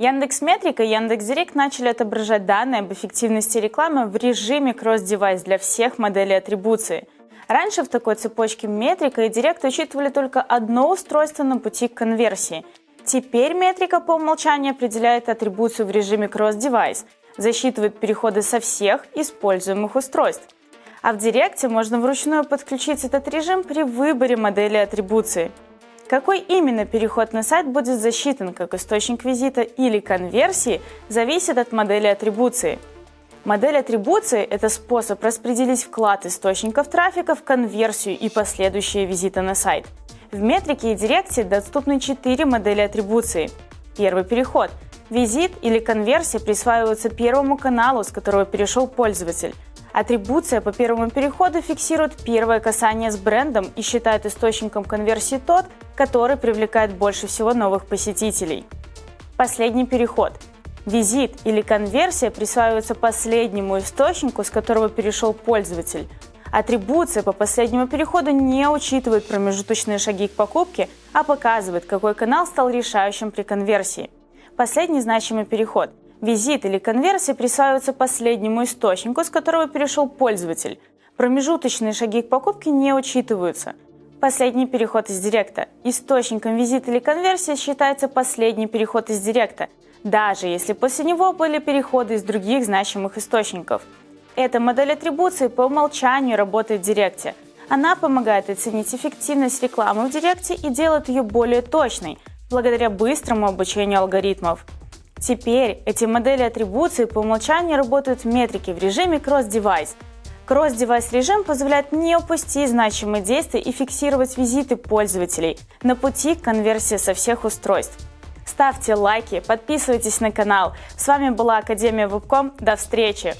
Яндекс Метрика и Яндекс Директ начали отображать данные об эффективности рекламы в режиме cross-device для всех моделей атрибуции. Раньше в такой цепочке Метрика и Директ учитывали только одно устройство на пути к конверсии. Теперь Метрика по умолчанию определяет атрибуцию в режиме cross-device, засчитывает переходы со всех используемых устройств. А в Директе можно вручную подключить этот режим при выборе модели атрибуции – какой именно переход на сайт будет засчитан как источник визита или конверсии, зависит от модели атрибуции. Модель атрибуции – это способ распределить вклад источников трафика в конверсию и последующие визиты на сайт. В метрике и директе доступны четыре модели атрибуции. Первый переход. Визит или конверсия присваиваются первому каналу, с которого перешел пользователь – Атрибуция по первому переходу фиксирует первое касание с брендом и считает источником конверсии тот, который привлекает больше всего новых посетителей. Последний переход. Визит или конверсия присваивается последнему источнику, с которого перешел пользователь. Атрибуция по последнему переходу не учитывает промежуточные шаги к покупке, а показывает, какой канал стал решающим при конверсии. Последний значимый переход – Визит или конверсия присваиваются последнему источнику, с которого перешел пользователь. Промежуточные шаги к покупке не учитываются. Последний переход из директа. Источником визита или конверсии считается последний переход из директа, даже если после него были переходы из других значимых источников. Эта модель атрибуции по умолчанию работает в директе. Она помогает оценить эффективность рекламы в директе и делает ее более точной, благодаря быстрому обучению алгоритмов. Теперь эти модели атрибуции по умолчанию работают в метрике в режиме Cross-Device. Cross-Device режим позволяет не упустить значимые действия и фиксировать визиты пользователей на пути к конверсии со всех устройств. Ставьте лайки, подписывайтесь на канал. С вами была Академия Вебком. До встречи!